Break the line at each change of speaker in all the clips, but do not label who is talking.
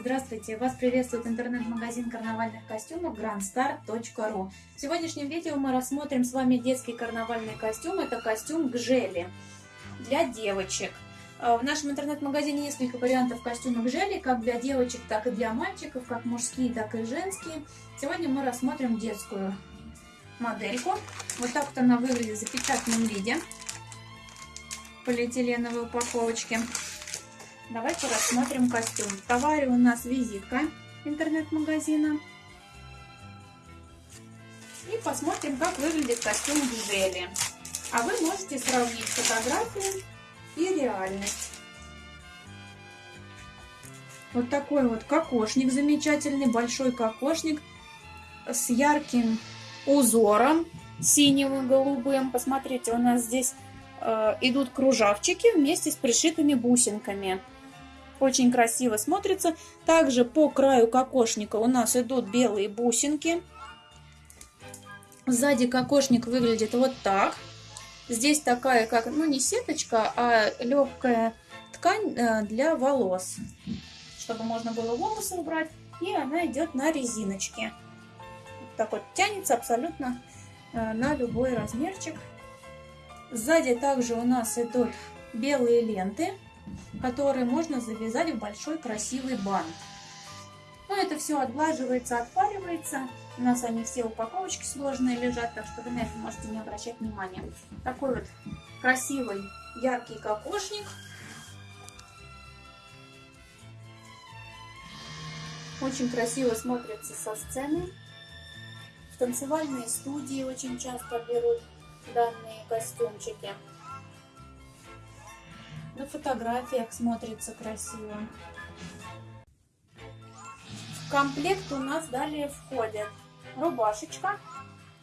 Здравствуйте! Вас приветствует интернет-магазин карнавальных костюмов grandstar.ru В сегодняшнем видео мы рассмотрим с вами детский карнавальный костюм. Это костюм Гжели для девочек. А, в нашем интернет-магазине несколько вариантов костюмов Гжели, как для девочек, так и для мальчиков, как мужские, так и женские. Сегодня мы рассмотрим детскую модельку. Вот так вот она выглядит в запечатанном виде полиэтиленовой упаковочке. Давайте рассмотрим костюм. В товаре у нас визитка интернет-магазина. И посмотрим, как выглядит костюм желе. А вы можете сравнить фотографию и реальность. Вот такой вот кокошник замечательный, большой кокошник с ярким узором синим и голубым. Посмотрите, у нас здесь э, идут кружавчики вместе с пришитыми бусинками. Очень красиво смотрится. Также по краю кокошника у нас идут белые бусинки. Сзади кокошник выглядит вот так. Здесь такая, как, ну не сеточка, а легкая ткань э, для волос. Чтобы можно было волосы убрать. И она идет на резиночке. Вот так вот тянется абсолютно э, на любой размерчик. Сзади также у нас идут белые ленты которые можно завязать в большой красивый бант. Ну, это все отглаживается, отпаривается. У нас они все упаковочки сложные лежат, так что вы на это можете не обращать внимания. Такой вот красивый, яркий кокошник. Очень красиво смотрится со сцены. В танцевальные студии очень часто берут данные костюмчики. Фотографиях смотрится красиво. В комплект у нас далее входит рубашечка.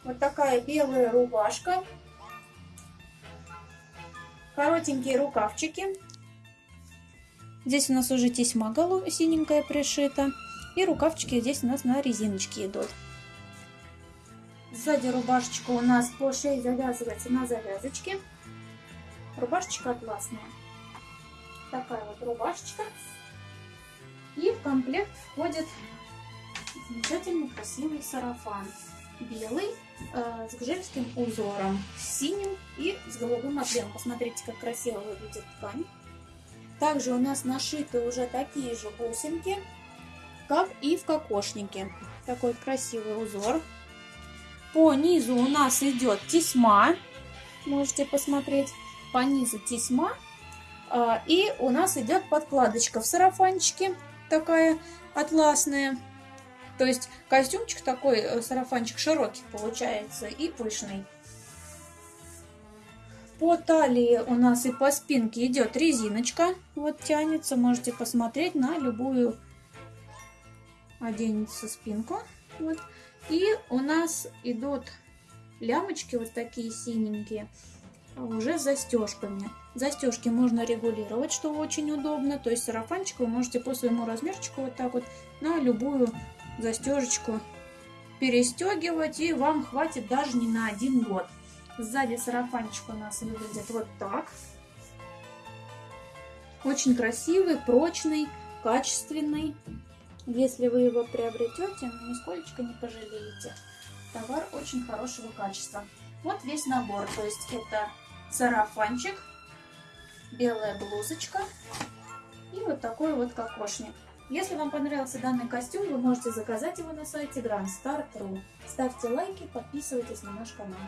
Вот такая белая рубашка. Коротенькие рукавчики. Здесь у нас уже тесьма синенькая пришита. И рукавчики здесь у нас на резиночке идут. Сзади рубашечка у нас по шее завязывается на завязочке. Рубашечка атласная такая вот рубашечка. И в комплект входит замечательный красивый сарафан. Белый, э, с гжельским узором, с синим и с голубым отливом. Посмотрите, как красиво выглядит ткань. Также у нас нашиты уже такие же бусинки, как и в кокошнике. Такой красивый узор. По низу у нас идет тесьма. Можете посмотреть. По низу тесьма и у нас идет подкладочка в сарафанчике, такая атласная. То есть костюмчик такой, э, сарафанчик широкий получается и пышный. По талии у нас и по спинке идет резиночка. Вот тянется, можете посмотреть на любую оденется спинку. Вот. И у нас идут лямочки вот такие синенькие уже застежками. Застежки можно регулировать, что очень удобно. То есть сарафанчик вы можете по своему размерчику вот так вот на любую застежечку перестегивать. И вам хватит даже не на один год. Сзади сарафанчик у нас выглядит вот так. Очень красивый, прочный, качественный. Если вы его приобретете, нисколько не пожалеете. Товар очень хорошего качества. Вот весь набор. То есть это сарафанчик, белая блузочка и вот такой вот кокошник. Если вам понравился данный костюм, вы можете заказать его на сайте grandstar.ru. Ставьте лайки, подписывайтесь на наш канал.